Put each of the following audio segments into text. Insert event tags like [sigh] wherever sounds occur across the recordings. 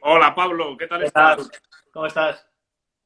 Hola Pablo, ¿qué tal ¿Qué estás? tal? ¿Cómo estás?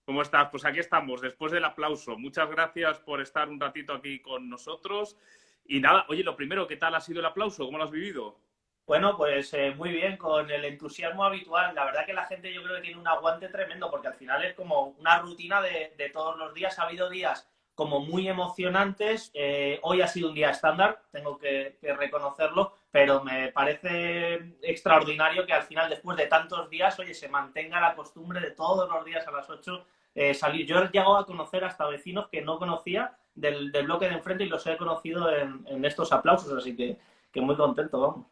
¿Cómo estás? Pues aquí estamos, después del aplauso. Muchas gracias por estar un ratito aquí con nosotros. Y nada, oye, lo primero, ¿qué tal ha sido el aplauso? ¿Cómo lo has vivido? Bueno, pues eh, muy bien, con el entusiasmo habitual. La verdad que la gente yo creo que tiene un aguante tremendo, porque al final es como una rutina de, de todos los días. Ha habido días como muy emocionantes. Eh, hoy ha sido un día estándar, tengo que, que, reconocerlo, pero me parece extraordinario que al final, después de tantos días, oye, se mantenga la costumbre de todos los días a las 8 eh, salir. Yo he llegado a conocer hasta vecinos que no conocía del, del bloque de enfrente y los he conocido en, en estos aplausos, así que, que muy contento, vamos.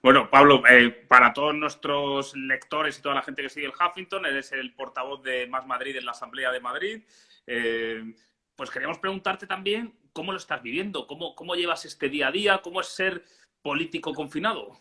Bueno, Pablo, eh, para todos nuestros lectores y toda la gente que sigue el Huffington, eres el portavoz de Más Madrid en la Asamblea de Madrid. Eh, pues queríamos preguntarte también cómo lo estás viviendo, cómo, cómo llevas este día a día, cómo es ser político confinado.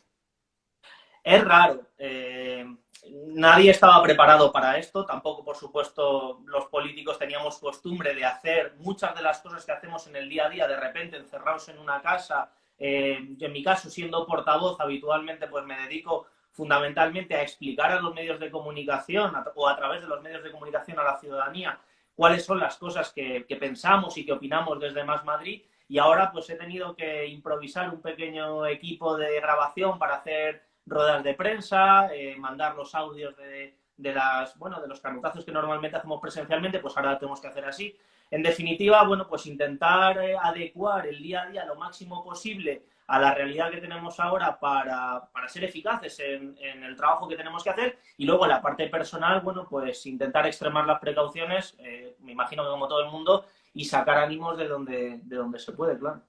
Es raro. Eh, nadie estaba preparado para esto. Tampoco, por supuesto, los políticos teníamos costumbre de hacer muchas de las cosas que hacemos en el día a día, de repente encerrados en una casa. Eh, en mi caso, siendo portavoz, habitualmente pues me dedico fundamentalmente a explicar a los medios de comunicación o a través de los medios de comunicación a la ciudadanía cuáles son las cosas que, pensamos y que opinamos desde Más Madrid. Y ahora pues he tenido que improvisar un pequeño equipo de grabación para hacer ruedas de prensa, eh, mandar los audios de, de, las, bueno, de los canutazos que normalmente hacemos presencialmente, pues ahora tenemos que hacer así. En definitiva, bueno, pues intentar eh, adecuar el día a día lo máximo posible a la realidad que tenemos ahora para, para ser eficaces en, el trabajo que tenemos que hacer y luego la parte personal, bueno, pues intentar extremar las precauciones, eh, me imagino que como todo el mundo, y sacar ánimos de donde, de donde se puede, claro.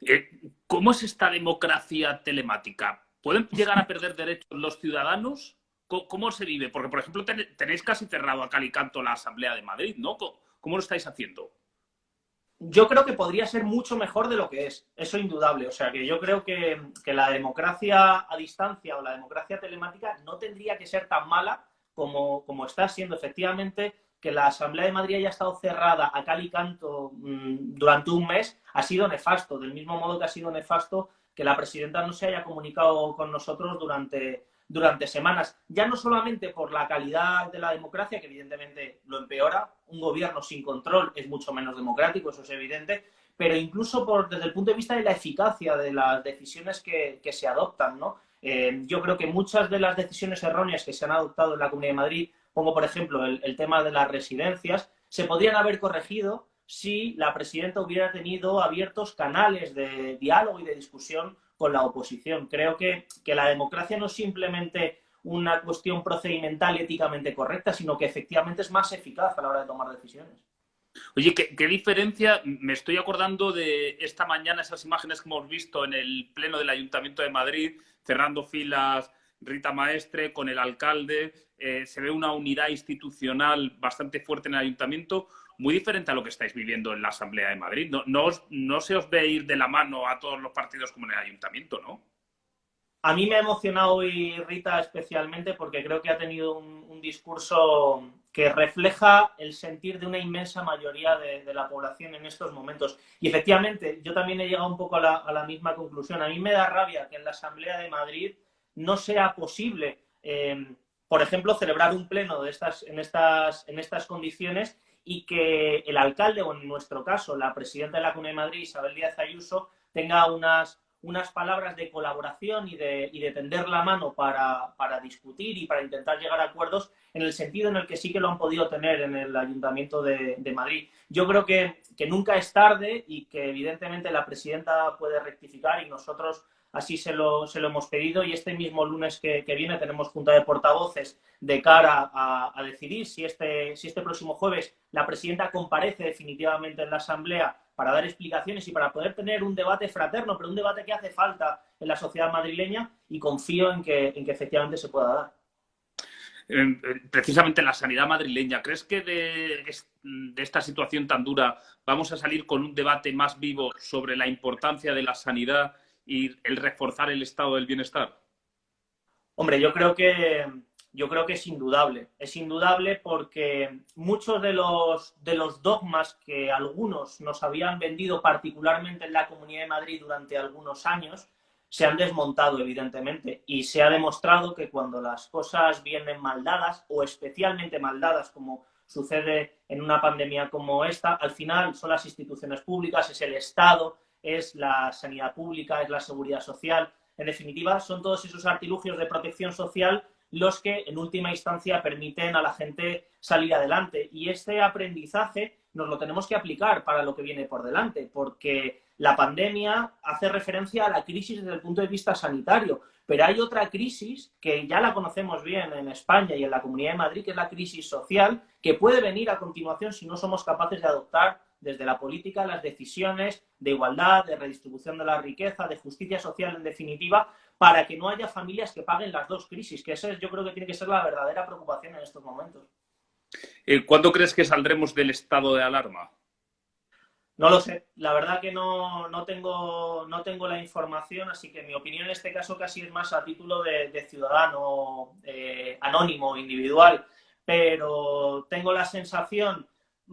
Eh, ¿Cómo es esta democracia telemática? ¿Pueden llegar a perder derechos los ciudadanos? ¿Cómo, cómo se vive? Porque, por ejemplo, ten, tenéis casi cerrado a Calicanto la Asamblea de Madrid, ¿no? ¿Cómo, cómo lo estáis haciendo? yo creo que podría ser mucho mejor de lo que es, eso indudable. O sea, que yo creo que, que, la democracia a distancia o la democracia telemática no tendría que ser tan mala como, como está siendo. Efectivamente, que la Asamblea de Madrid haya estado cerrada a cal y canto mmm, durante un mes ha sido nefasto, del mismo modo que ha sido nefasto que la presidenta no se haya comunicado con nosotros durante, durante semanas, ya no solamente por la calidad de la democracia, que evidentemente lo empeora, un gobierno sin control es mucho menos democrático, eso es evidente, pero incluso por, desde el punto de vista de la eficacia de las decisiones que, que se adoptan, ¿no? Eh, yo creo que muchas de las decisiones erróneas que se han adoptado en la Comunidad de Madrid, pongo por ejemplo el, tema de las residencias, se podrían haber corregido si la presidenta hubiera tenido abiertos canales de diálogo y de discusión con la oposición. Creo que, que la democracia no es simplemente una cuestión procedimental éticamente correcta, sino que efectivamente es más eficaz a la hora de tomar decisiones. Oye, ¿qué, ¿qué, diferencia? Me estoy acordando de esta mañana, esas imágenes que hemos visto en el Pleno del Ayuntamiento de Madrid, cerrando filas Rita Maestre con el alcalde, eh, se ve una unidad institucional bastante fuerte en el Ayuntamiento muy diferente a lo que estáis viviendo en la Asamblea de Madrid. No, no, os, no se os ve ir de la mano a todos los partidos como en el Ayuntamiento, ¿no? A mí me ha emocionado hoy Rita especialmente porque creo que ha tenido un, discurso que refleja el sentir de una inmensa mayoría de, de, la población en estos momentos. Y efectivamente, yo también he llegado un poco a la, a la, misma conclusión. A mí me da rabia que en la Asamblea de Madrid no sea posible, eh, por ejemplo, celebrar un pleno de estas, en, estas, en estas condiciones y que el alcalde, o en nuestro caso, la presidenta de la Comunidad de Madrid, Isabel Díaz Ayuso, tenga unas, unas palabras de colaboración y de, y de tender la mano para, para, discutir y para intentar llegar a acuerdos en el sentido en el que sí que lo han podido tener en el Ayuntamiento de, de Madrid. Yo creo que, que nunca es tarde y que evidentemente la presidenta puede rectificar y nosotros así se lo, se lo, hemos pedido y este mismo lunes que, viene tenemos junta de portavoces de cara a, a, decidir si este, si este próximo jueves la presidenta comparece definitivamente en la Asamblea para dar explicaciones y para poder tener un debate fraterno, pero un debate que hace falta en la sociedad madrileña y confío en que, en que efectivamente se pueda dar. Precisamente en la sanidad madrileña, ¿crees que de, de esta situación tan dura vamos a salir con un debate más vivo sobre la importancia de la sanidad y el reforzar el estado del bienestar? Hombre, yo creo que yo creo que es indudable. Es indudable porque muchos de los, de los dogmas que algunos nos habían vendido, particularmente en la Comunidad de Madrid durante algunos años, se han desmontado, evidentemente, y se ha demostrado que cuando las cosas vienen mal dadas, o especialmente mal dadas, como sucede en una pandemia como esta, al final son las instituciones públicas, es el Estado, es la sanidad pública, es la seguridad social. En definitiva, son todos esos artilugios de protección social los que en última instancia permiten a la gente salir adelante. Y este aprendizaje nos lo tenemos que aplicar para lo que viene por delante, porque la pandemia hace referencia a la crisis desde el punto de vista sanitario, pero hay otra crisis que ya la conocemos bien en España y en la Comunidad de Madrid, que es la crisis social, que puede venir a continuación si no somos capaces de adoptar desde la política las decisiones de igualdad, de redistribución de la riqueza, de justicia social en definitiva, para que no haya familias que paguen las dos crisis, que esa yo creo que tiene que ser la verdadera preocupación en estos momentos. Eh, ¿Cuándo crees que saldremos del estado de alarma? No lo sé, la verdad que no, tengo, no tengo la información, así que mi opinión en este caso casi es más a título de, ciudadano eh, anónimo, individual, pero tengo la sensación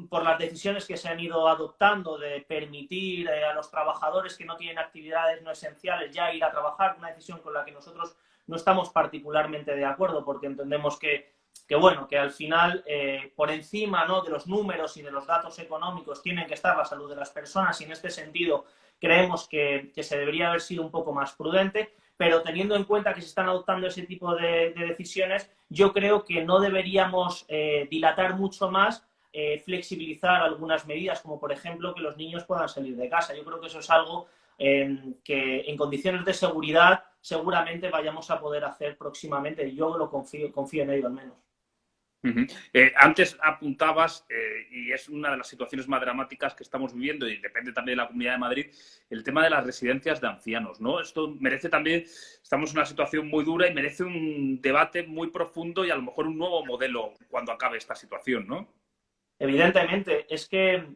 por las decisiones que se han ido adoptando de permitir eh, a los trabajadores que no tienen actividades no esenciales ya ir a trabajar, una decisión con la que nosotros no estamos particularmente de acuerdo porque entendemos que, bueno, que al final eh, por encima ¿no? de los números y de los datos económicos tienen que estar la salud de las personas y en este sentido creemos que, se debería haber sido un poco más prudente, pero teniendo en cuenta que se están adoptando ese tipo de, decisiones, yo creo que no deberíamos eh, dilatar mucho más eh, flexibilizar algunas medidas, como por ejemplo que los niños puedan salir de casa. Yo creo que eso es algo em, que en condiciones de seguridad seguramente vayamos a poder hacer próximamente. Yo lo confío, confío en ello al menos. Eh, antes apuntabas, eh, y es una de las situaciones más dramáticas que estamos viviendo, y depende también de la Comunidad de Madrid, el tema de las residencias de ancianos, ¿no? Esto merece también, estamos en una situación muy dura y merece un debate muy profundo y a lo mejor un nuevo modelo cuando acabe esta situación, ¿no? Evidentemente, es que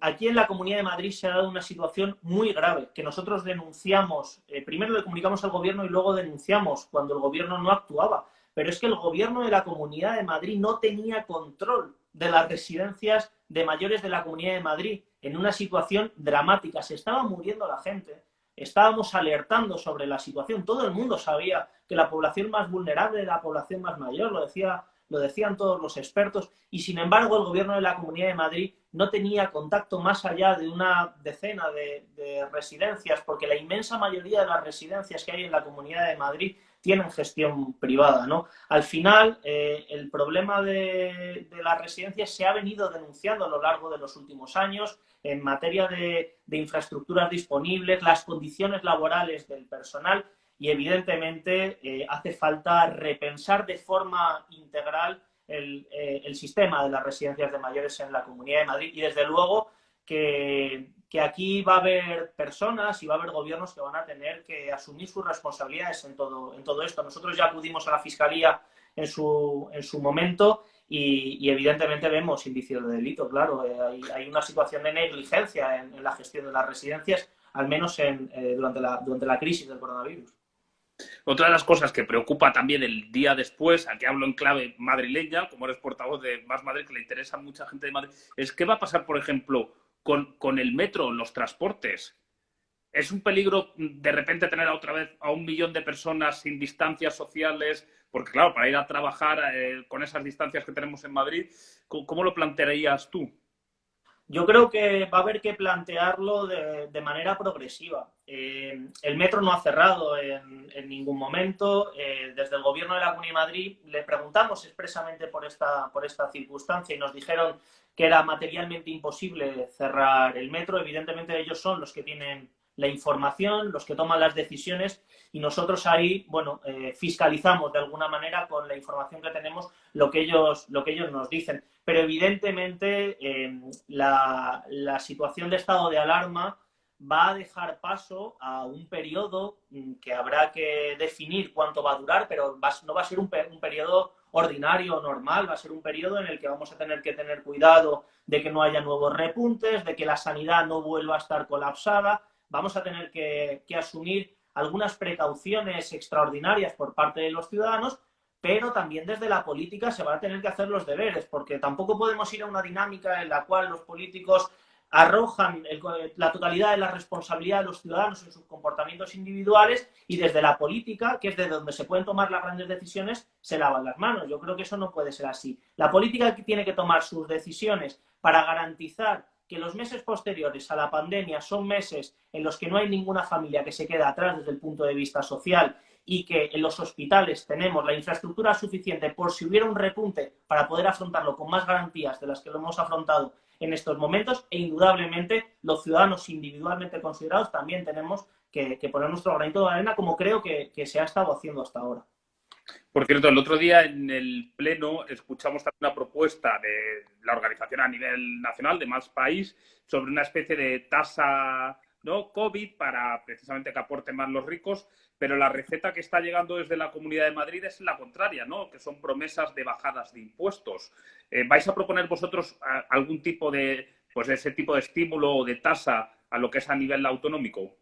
aquí en la Comunidad de Madrid se ha dado una situación muy grave, que nosotros denunciamos, eh, primero le comunicamos al gobierno y luego denunciamos cuando el gobierno no actuaba. Pero es que el gobierno de la Comunidad de Madrid no tenía control de las residencias de mayores de la Comunidad de Madrid en una situación dramática. Se estaba muriendo la gente, estábamos alertando sobre la situación. Todo el mundo sabía que la población más vulnerable era la población más mayor, lo decía lo decían todos los expertos, y sin embargo el gobierno de la Comunidad de Madrid no tenía contacto más allá de una decena de, residencias, porque la inmensa mayoría de las residencias que hay en la Comunidad de Madrid tienen gestión privada. ¿no? Al final, eh, el problema de, las residencias se ha venido denunciando a lo largo de los últimos años en materia de infraestructuras disponibles, las condiciones laborales del personal y evidentemente eh, hace falta repensar de forma integral eh, el, sistema de las residencias de mayores en la Comunidad de Madrid y desde luego que, aquí va a haber personas y va a haber gobiernos que van a tener que asumir sus responsabilidades en todo, en todo esto. Nosotros ya acudimos a la Fiscalía en su, en su momento y, evidentemente vemos indicios de delito, claro. Eh, hay, una situación de negligencia en, la gestión de las residencias, al menos en, durante, la, durante la crisis del coronavirus. Otra de las cosas que preocupa también el día después, aquí hablo en clave madrileña, como eres portavoz de Más Madrid, que le interesa a mucha gente de Madrid, es qué va a pasar, por ejemplo, con, con el metro, los transportes. ¿Es un peligro de repente tener otra vez a un millón de personas sin distancias sociales? Porque claro, para ir a trabajar eh, con esas distancias que tenemos en Madrid, ¿cómo lo plantearías tú? Yo creo que va a haber que plantearlo de, manera progresiva. Eh, el metro no ha cerrado en, ningún momento. Eh, desde el Gobierno de la Comunidad de Madrid le preguntamos expresamente por esta, por esta circunstancia y nos dijeron que era materialmente imposible cerrar el metro. Evidentemente ellos son los que tienen la información, los que toman las decisiones y nosotros ahí, bueno, eh, fiscalizamos de alguna manera con la información que tenemos lo que ellos, lo que ellos nos dicen. Pero evidentemente em, la, situación de estado de alarma va a dejar paso a un periodo mm, que habrá que definir cuánto va a durar, pero no va a ser un, un periodo ordinario o normal, va a ser un periodo en el que vamos a tener que tener cuidado de que no haya nuevos repuntes, de que la sanidad no vuelva a estar colapsada, vamos a tener que, asumir algunas precauciones extraordinarias por parte de los ciudadanos, pero también desde la política se van a tener que hacer los deberes, porque tampoco podemos ir a una dinámica en la cual los políticos arrojan la totalidad de la responsabilidad de los ciudadanos en sus comportamientos individuales y desde la política, que es de donde se pueden tomar las grandes decisiones, se lavan las manos. Yo creo que eso no puede ser así. La política tiene que tomar sus decisiones para garantizar que los meses posteriores a la pandemia son meses en los que no hay ninguna familia que se quede atrás desde el punto de vista social y que en los hospitales tenemos la infraestructura suficiente por si hubiera un repunte para poder afrontarlo con más garantías de las que lo hemos afrontado en estos momentos e indudablemente los ciudadanos individualmente considerados también tenemos que, poner nuestro granito de arena como creo que, se ha estado haciendo hasta ahora. Por cierto, el otro día en el Pleno escuchamos una propuesta de la organización a nivel nacional de más país sobre una especie de tasa ¿no? COVID para precisamente que aporten más los ricos, pero la receta que está llegando desde la Comunidad de Madrid es la contraria, ¿no? que son promesas de bajadas de impuestos. Eh, ¿Vais a proponer vosotros algún tipo de, pues, ese tipo de estímulo o de tasa a lo que es a nivel autonómico?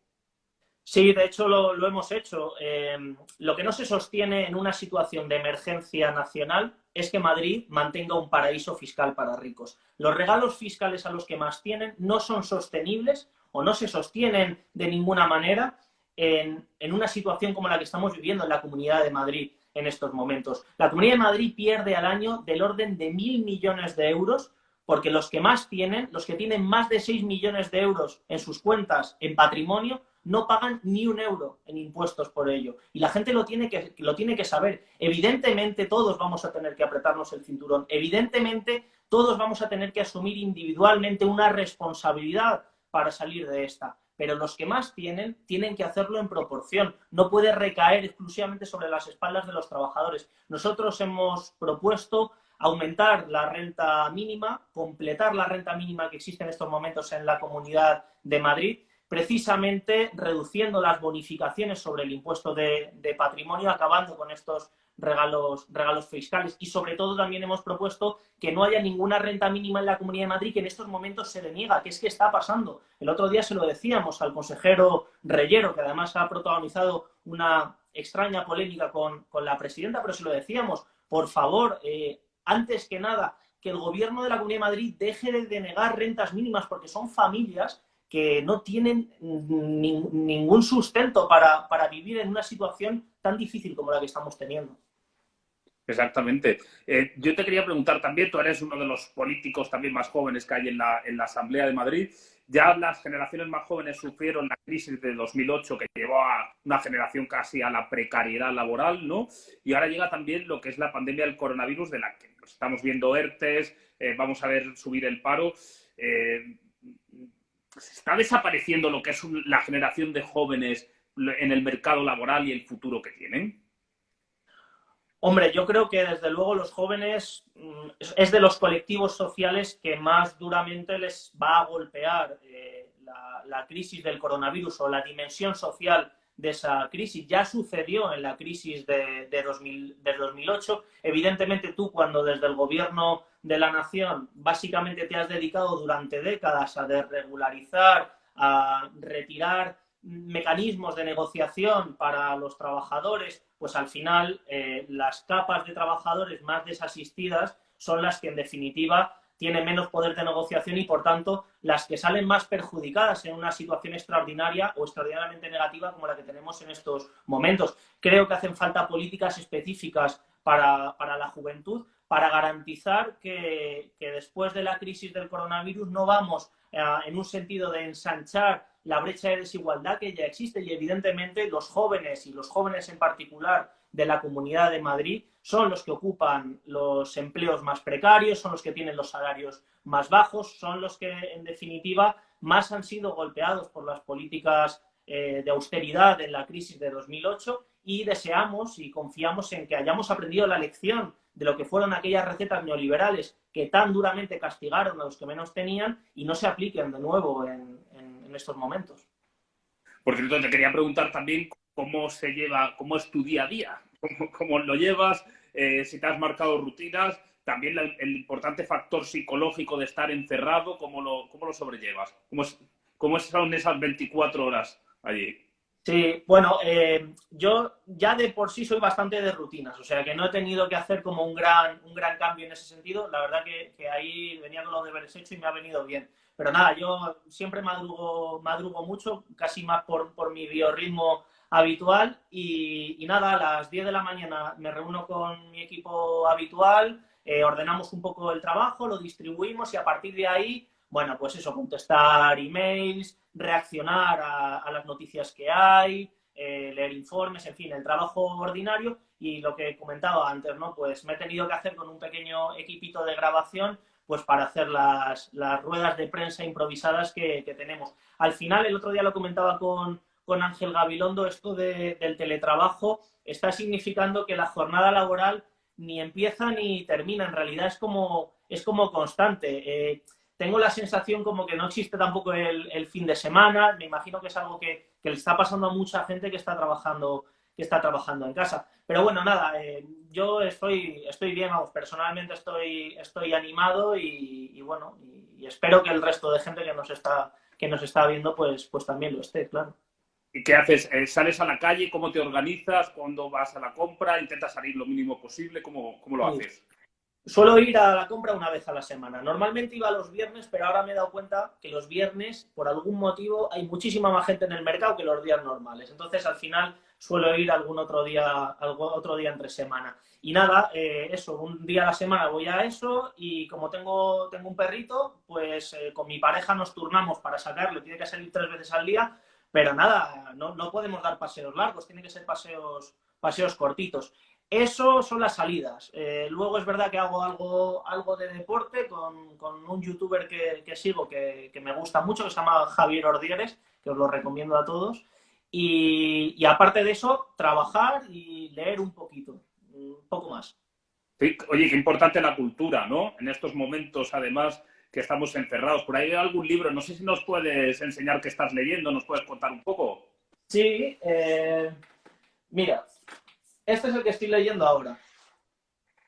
Sí, de hecho lo, hemos hecho. Em, lo que no se sostiene en una situación de emergencia nacional es que Madrid mantenga un paraíso fiscal para ricos. Los regalos fiscales a los que más tienen no son sostenibles o no se sostienen de ninguna manera en, en una situación como la que estamos viviendo en la Comunidad de Madrid en estos momentos. La Comunidad de Madrid pierde al año del orden de mil millones de euros porque los que más tienen, los que tienen más de 6 millones de euros en sus cuentas en patrimonio, no pagan ni un euro en impuestos por ello. Y la gente lo tiene, que, lo tiene que saber. Evidentemente todos vamos a tener que apretarnos el cinturón. Evidentemente todos vamos a tener que asumir individualmente una responsabilidad para salir de esta. Pero los que más tienen, tienen que hacerlo en proporción. No puede recaer exclusivamente sobre las espaldas de los trabajadores. Nosotros hemos propuesto aumentar la renta mínima, completar la renta mínima que existe en estos momentos en la Comunidad de Madrid precisamente reduciendo las bonificaciones sobre el impuesto de, patrimonio, acabando con estos regalos, regalos fiscales. Y sobre todo también hemos propuesto que no haya ninguna renta mínima en la Comunidad de Madrid que en estos momentos se deniega, que es que está pasando. El otro día se lo decíamos al consejero Reyero, que además ha protagonizado una extraña polémica con, la presidenta, pero se lo decíamos, por favor, eh, antes que nada, que el gobierno de la Comunidad de Madrid deje de denegar rentas mínimas porque son familias que no tienen ningún sustento para, vivir en una situación tan difícil como la que estamos teniendo. Exactamente. Eh, yo te quería preguntar también, tú eres uno de los políticos también más jóvenes que hay en la, en la Asamblea de Madrid. Ya las generaciones más jóvenes sufrieron la crisis de 2008 que llevó a una generación casi a la precariedad laboral, ¿no? Y ahora llega también lo que es la pandemia del coronavirus, de la que estamos viendo ERTES, eh, vamos a ver subir el paro. Eh, está desapareciendo lo que es la generación de jóvenes en el mercado laboral y el futuro que tienen? Hombre, yo creo que desde luego los jóvenes mm, es de los colectivos sociales que más duramente les va a golpear eh, la, crisis del coronavirus o la dimensión social de esa crisis. Ya sucedió en la crisis de, de 2008. Evidentemente tú cuando desde el gobierno de la nación básicamente te has dedicado durante décadas a desregularizar, a retirar mecanismos de negociación para los trabajadores, pues al final eh, las capas de trabajadores más desasistidas son las que en definitiva tienen menos poder de negociación y por tanto las que salen más perjudicadas en una situación extraordinaria o extraordinariamente negativa como la que tenemos en estos momentos. Creo que hacen falta políticas específicas para, para la juventud, para garantizar que, después de la crisis del coronavirus no vamos eh, en un sentido de ensanchar la brecha de desigualdad que ya existe y evidentemente los jóvenes y los jóvenes en particular de la Comunidad de Madrid son los que ocupan los empleos más precarios, son los que tienen los salarios más bajos, son los que en definitiva más han sido golpeados por las políticas eh, de austeridad en la crisis de 2008 y deseamos y confiamos en que hayamos aprendido la lección de lo que fueron aquellas recetas neoliberales que tan duramente castigaron a los que menos tenían y no se apliquen de nuevo en, estos momentos. Por cierto, te quería preguntar también cómo se lleva, cómo es tu día a día, cómo, lo llevas, eh, si te has marcado rutinas, también el, importante factor psicológico de estar encerrado, cómo lo, cómo lo sobrellevas, cómo, es, cómo son esas 24 horas allí. Sí, bueno, eh, yo ya de por sí soy bastante de rutinas, o sea que no he tenido que hacer como un gran, un gran cambio en ese sentido. La verdad que, ahí venía con los deberes hechos y me ha venido bien. pero nada, yo siempre madrugo, madrugo mucho, casi más por, por mi biorritmo habitual y, nada, a las 10 de la mañana me reúno con mi equipo habitual, eh, ordenamos un poco el trabajo, lo distribuimos y a partir de ahí, bueno, pues eso, contestar emails, reaccionar a, las noticias que hay, eh, leer informes, en fin, el trabajo ordinario y lo que he comentado antes, ¿no? Pues me he tenido que hacer con un pequeño equipito de grabación pues para hacer las, ruedas de prensa improvisadas que tenemos. Al final, el otro día lo comentaba con, con Ángel Gabilondo, esto del teletrabajo está significando que la jornada laboral ni empieza ni termina, en realidad es como, es como constante. Eh, tengo la sensación como que no existe tampoco el, fin de semana, me imagino que es algo que, le está pasando a mucha gente que está trabajando, que está trabajando en casa. Pero bueno, nada, eh, yo estoy, estoy bien, personalmente estoy, estoy animado y, bueno, y, espero que el resto de gente que nos está, que nos está viendo pues, pues también lo esté, claro. ¿Y qué haces? Eh, ¿Sales a la calle? ¿Cómo te organizas? ¿Cuándo vas a la compra? ¿Intentas salir lo mínimo posible? ¿Cómo, cómo lo haces? Suelo ir a la compra una vez a la semana. Normalmente iba los viernes, pero ahora me he dado cuenta que los viernes, por algún motivo, hay muchísima más gente en el mercado que los días normales. Entonces, al final, suelo ir algún otro día, algún otro día entre semana. Y nada, eh, eso, un día a la semana voy a eso y como tengo, tengo un perrito, pues eh, con mi pareja nos turnamos para sacarlo. Tiene que salir tres veces al día pero nada, no, no podemos dar paseos largos, tienen que ser paseos, paseos cortitos. Eso son las salidas. Eh, luego es verdad que hago algo, algo de deporte con, con un youtuber que, que sigo que, que, me gusta mucho, que se llama Javier Ordieres, que os lo recomiendo a todos. Y, y, aparte de eso, trabajar y leer un poquito, un poco más. oye, qué importante la cultura, ¿no? En estos momentos, además, que estamos encerrados. Por ahí hay algún libro, no sé si nos puedes enseñar qué estás leyendo, nos puedes contar un poco. Sí, eh, mira, este es el que estoy leyendo ahora.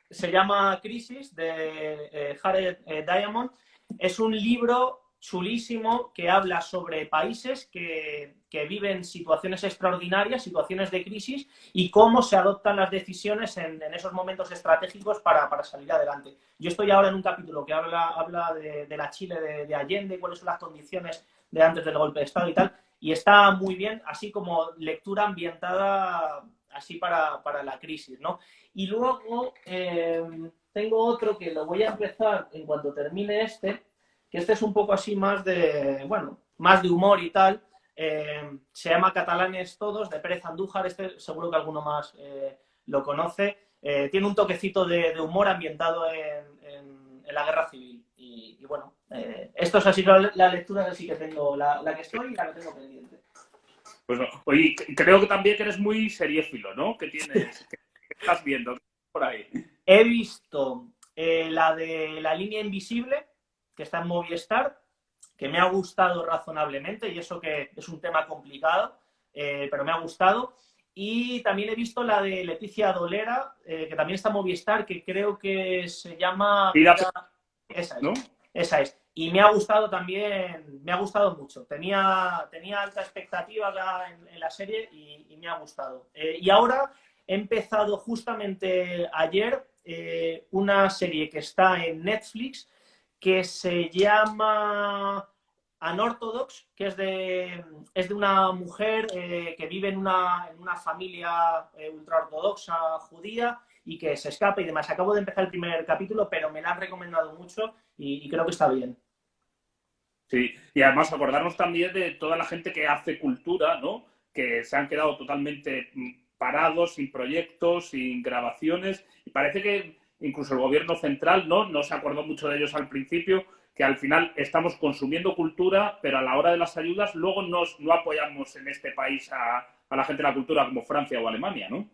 Se llama Crisis de eh, Jared eh, Diamond. Es un libro chulísimo que habla sobre países que, viven situaciones extraordinarias, situaciones de crisis y cómo se adoptan las decisiones en, esos momentos estratégicos para, salir adelante. Yo estoy ahora en un capítulo que habla, habla de, la Chile de, Allende, cuáles son las condiciones de antes del golpe de Estado y tal, y está muy bien, así como lectura ambientada así para, la crisis, ¿no? Y luego eh, tengo otro que lo voy a empezar en cuanto termine este, que este es un poco así más de, bueno, más de humor y tal. Eh, se llama Catalanes Todos, de Pérez Andújar, este seguro que alguno más eh, lo conoce. Eh, tiene un toquecito de, humor ambientado en, la guerra civil. Y, bueno, esto es así, la, la lectura así que tengo, la, que estoy y la que tengo pendiente. Pues oye, creo que también que eres muy seriéfilo, ¿no? ¿Qué tienes? [laughs] ¿Qué estás viendo por ahí? He visto la de la línea invisible, que está en Movistar, que me ha gustado razonablemente, y eso que es un tema complicado, eh, pero me ha gustado. Y también he visto la de Leticia Dolera, eh, que también está en Movistar, que creo que se llama... Esa es, ¿no? esa es. Y me ha gustado también, me ha gustado mucho. Tenía, tenía alta expectativa en, la serie y, me ha gustado. Eh, y ahora he empezado justamente ayer una serie que está en Netflix, que se llama Anorthodox, que es de, es de una mujer eh, que vive en una, en una familia eh, ultraortodoxa judía y que se escapa y demás. Acabo de empezar el primer capítulo, pero me la han recomendado mucho y, creo que está bien. Sí, y además acordarnos también de toda la gente que hace cultura, ¿no? Que se han quedado totalmente mm, parados, sin proyectos, sin grabaciones. Y parece que incluso el gobierno central no, no se acordó mucho de ellos al principio, que al final estamos consumiendo cultura, pero a la hora de las ayudas luego nos, no apoyamos en este país a, la gente de la cultura como Francia o Alemania, ¿no?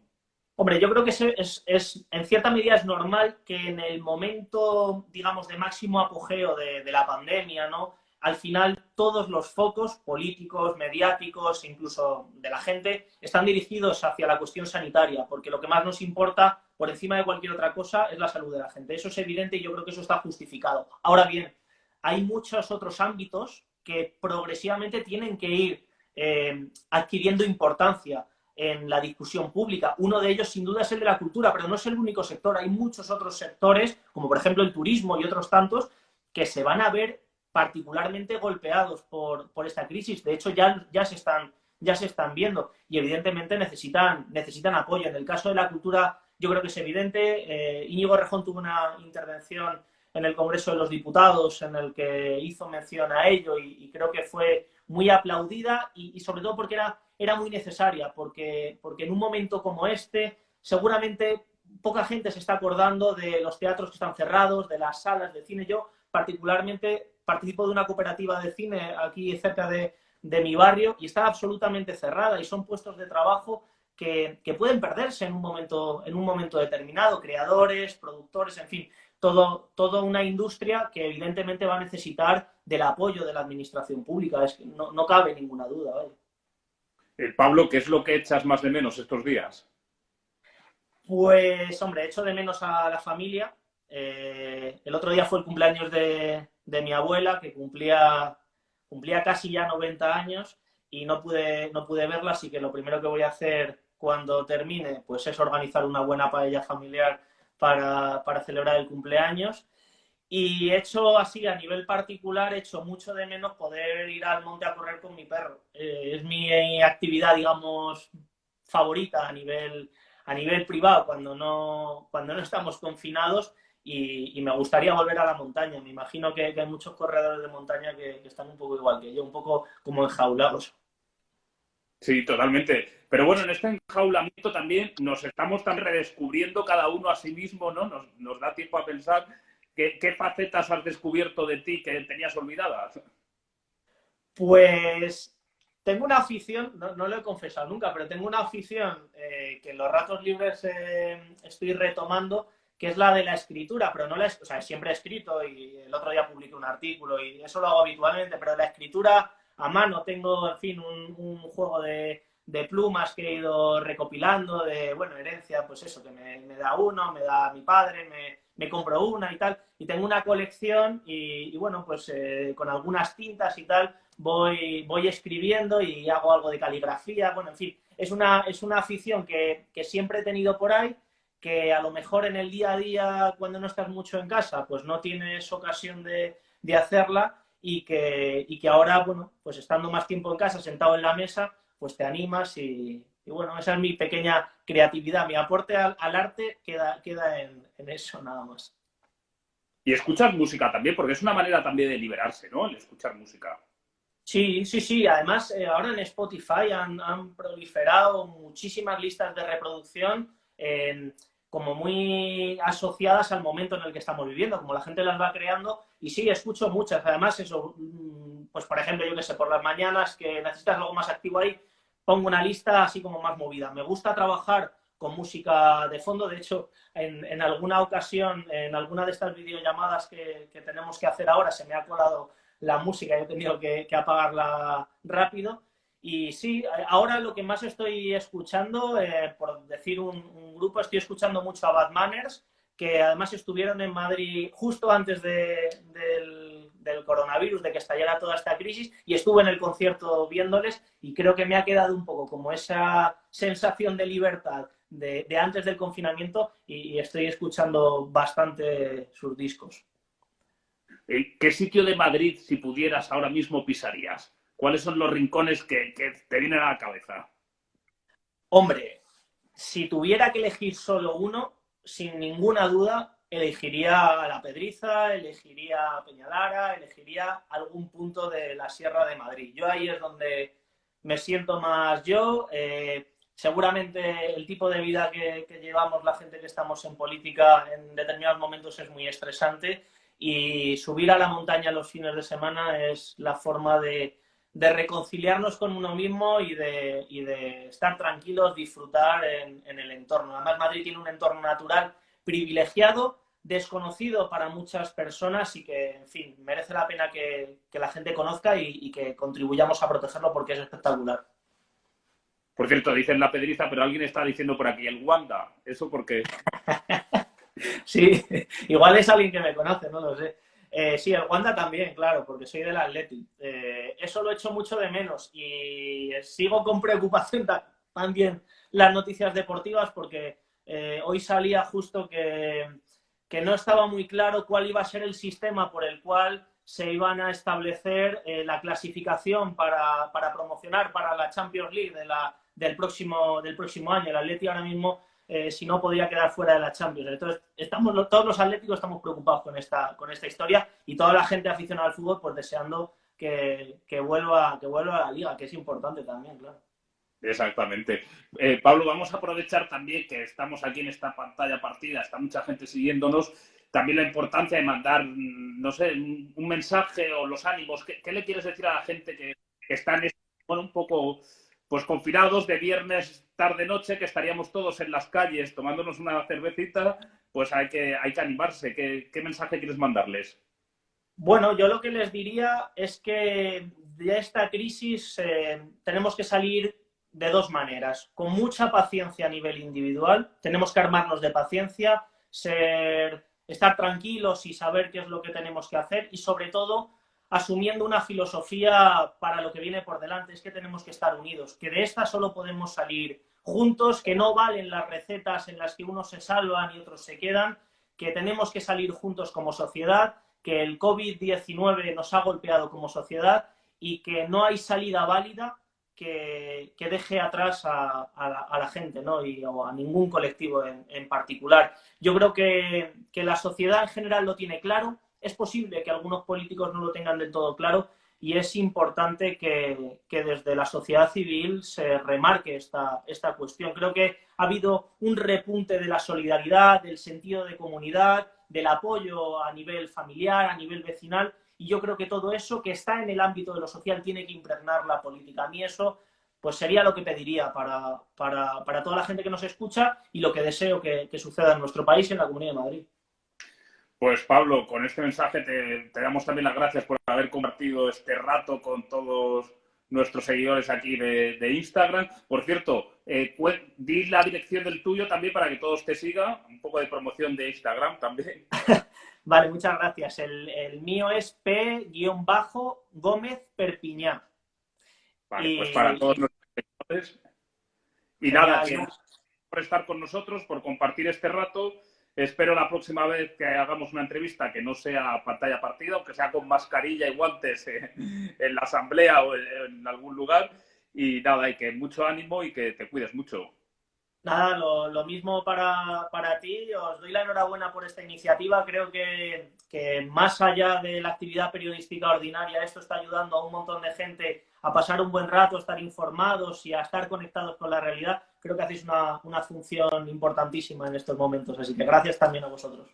Hombre, yo creo que es, es, en cierta medida es normal que en el momento, digamos, de máximo apogeo de, de la pandemia, ¿no? al final todos los focos políticos, mediáticos, incluso de la gente, están dirigidos hacia la cuestión sanitaria, porque lo que más nos importa, por encima de cualquier otra cosa, es la salud de la gente. Eso es evidente y yo creo que eso está justificado. Ahora bien, hay muchos otros ámbitos que progresivamente tienen que ir eh, adquiriendo importancia en la discusión pública. Uno de ellos, sin duda, es el de la cultura, pero no es el único sector. Hay muchos otros sectores, como por ejemplo el turismo y otros tantos, que se van a ver particularmente golpeados por, por esta crisis. De hecho, ya, ya, se están, ya se están viendo y evidentemente necesitan, necesitan apoyo. En el caso de la cultura, yo creo que es evidente. Eh, Íñigo Rejón tuvo una intervención en el Congreso de los Diputados en el que hizo mención a ello y, creo que fue muy aplaudida y, sobre todo porque era, era muy necesaria, porque, porque en un momento como este seguramente poca gente se está acordando de los teatros que están cerrados, de las salas de cine. Yo particularmente participo de una cooperativa de cine aquí cerca de, mi barrio y está absolutamente cerrada y son puestos de trabajo que, pueden perderse en un, momento, en un momento determinado, creadores, productores, en fin, todo, toda una industria que evidentemente va a necesitar del apoyo de la administración pública, es que no, no cabe ninguna duda. Eh, Pablo, ¿qué es lo que echas más de menos estos días? Pues, hombre, echo de menos a la familia. Eh, el otro día fue el cumpleaños de, mi abuela, que cumplía, cumplía casi ya 90 años y no pude, no pude verla, así que lo primero que voy a hacer cuando termine pues es organizar una buena paella familiar para, celebrar el cumpleaños. Y he hecho así, a nivel particular, he hecho mucho de menos poder ir al monte a correr con mi perro. Eh, es mi actividad, digamos, favorita a nivel, a nivel privado cuando no, cuando no estamos confinados y, me gustaría volver a la montaña. Me imagino que, hay muchos corredores de montaña que, están un poco igual que yo, un poco como enjaulados. Sí, totalmente. Pero bueno, en este enjaulamiento también nos estamos tan redescubriendo cada uno a sí mismo, ¿no? Nos, da tiempo a pensar qué, facetas has descubierto de ti que tenías olvidadas. Pues tengo una afición, no, lo he confesado nunca, pero tengo una afición eh, que en los ratos libres eh, estoy retomando, que es la de la escritura, pero no la, o sea, siempre he escrito y el otro día publiqué un artículo y eso lo hago habitualmente, pero la escritura a mano tengo, en fin, un, juego de, plumas que he ido recopilando, de, bueno, herencia, pues eso, que me, da uno, me da mi padre, me, compro una y tal, y tengo una colección y, bueno, pues eh, con algunas tintas y tal, voy, voy escribiendo y hago algo de caligrafía, bueno, en fin, es una, es una afición que, siempre he tenido por ahí, que a lo mejor en el día a día, cuando no estás mucho en casa, pues no tienes ocasión de, hacerla y que, y que ahora, bueno, pues estando más tiempo en casa, sentado en la mesa, pues te animas y, bueno, esa es mi pequeña creatividad, mi aporte al, arte queda, queda en, en, eso nada más. Y escuchas música también, porque es una manera también de liberarse, ¿no? El escuchar música. Sí, sí, sí. Además, eh, ahora en Spotify han, proliferado muchísimas listas de reproducción como muy asociadas al momento en el que estamos viviendo, como la gente las va creando. Y sí, escucho muchas. Además, eso, mm, pues por ejemplo, yo que sé, por las mañanas que necesitas algo más activo ahí, pongo una lista así como más movida. Me gusta trabajar con música de fondo. De hecho, en, alguna ocasión, en alguna de estas videollamadas que, que tenemos que hacer ahora, se me ha colado la música, he tenido que, apagarla rápido. Y sí, ahora lo que más estoy escuchando, eh, por decir un, grupo, estoy escuchando mucho a Bad Manners, que además estuvieron en Madrid justo antes del, coronavirus, de que estallara toda esta crisis, y estuve en el concierto viéndoles y creo que me ha quedado un poco como esa sensación de libertad de, antes del confinamiento y estoy escuchando bastante sus discos. Eh, ¿Qué sitio de Madrid, si pudieras, ahora mismo pisarías? ¿Cuáles son los rincones que, te vienen a la cabeza? Hombre, si tuviera que elegir solo uno, sin ninguna duda, elegiría La Pedriza, elegiría Peñalara, elegiría algún punto de la Sierra de Madrid. Yo ahí es donde me siento más yo. Eh, seguramente el tipo de vida que, llevamos la gente que estamos en política en determinados momentos es muy estresante y subir a la montaña los fines de semana es la forma de, reconciliarnos con uno mismo y de, estar tranquilos, disfrutar en, el entorno. Además, Madrid tiene un entorno natural privilegiado, desconocido para muchas personas y que, en fin, merece la pena que, la gente conozca y, y, que contribuyamos a protegerlo porque es espectacular. Por cierto, dicen la pedriza, pero alguien está diciendo por aquí el Wanda. ¿Eso por qué? [laughs] Sí, igual es alguien que me conoce, no lo sé. Eh, sí, el Wanda también, claro, porque soy del Athletic. Eh, eso lo he hecho mucho de menos y sigo con preocupación también las noticias deportivas porque eh, hoy salía justo que, que, no estaba muy claro cuál iba a ser el sistema por el cual se iban a establecer la clasificación para, para, promocionar para la Champions League la, del, próximo, del próximo año. El Atleti ahora mismo, eh, si no, podría quedar fuera de la Champions. Entonces, estamos, todos los atléticos estamos preocupados con esta, con esta historia y toda la gente aficionada al fútbol pues deseando que, que, vuelva, que vuelva a la liga, que es importante también, claro. Exactamente. Eh, Pablo, vamos a aprovechar también que estamos aquí en esta pantalla partida, está mucha gente siguiéndonos, también la importancia de mandar, mm, no sé, un mensaje o los ánimos. ¿Qué, qué le quieres decir a la gente que, que están bueno, un poco pues confinados de viernes tarde-noche, que estaríamos todos en las calles tomándonos una cervecita, pues hay que, hay que animarse. ¿Qué, ¿Qué mensaje quieres mandarles? Bueno, yo lo que les diría es que de esta crisis eh, tenemos que salir de dos maneras. Con mucha paciencia a nivel individual, tenemos que armarnos de paciencia, ser, estar tranquilos y saber qué es lo que tenemos que hacer y sobre todo asumiendo una filosofía para lo que viene por delante, es que tenemos que estar unidos, que de esta solo podemos salir juntos, que no valen las recetas en las que unos se salvan y otros se quedan, que tenemos que salir juntos como sociedad, que el COVID-19 nos ha golpeado como sociedad y que no hay salida válida que, deje atrás a, la, gente ¿no? y, o a ningún colectivo en, particular. Yo creo que, la sociedad en general lo tiene claro. Es posible que algunos políticos no lo tengan del todo claro y es importante que, desde la sociedad civil se remarque esta, esta cuestión. Creo que ha habido un repunte de la solidaridad, del sentido de comunidad, del apoyo a nivel familiar, a nivel vecinal, y yo creo que todo eso que está en el ámbito de lo social tiene que impregnar la política. A mí eso pues sería lo que pediría para, para, toda la gente que nos escucha y lo que deseo que, suceda en nuestro país y en la Comunidad de Madrid. Pues Pablo, con este mensaje te, damos también las gracias por haber compartido este rato con todos nuestros seguidores aquí de, Instagram. Por cierto, eh, di la dirección del tuyo también para que todos te sigan. Un poco de promoción de Instagram también. [laughs] Vale, muchas gracias. El, mío es P-Gómez Perpiñá. Vale, pues para todos nuestros seguidores. Y nada, por estar con nosotros, por compartir este rato. Espero la próxima vez que hagamos una entrevista que no sea pantalla partida, aunque sea con mascarilla y guantes [laughs] en la asamblea o en algún lugar. Y nada, hay que mucho ánimo y que te cuides mucho. Nada, lo, mismo para, para, ti. Os doy la enhorabuena por esta iniciativa. Creo que, que, más allá de la actividad periodística ordinaria, esto está ayudando a un montón de gente a pasar un buen rato, a estar informados y a estar conectados con la realidad. Creo que hacéis una, una función importantísima en estos momentos. Así que gracias también a vosotros.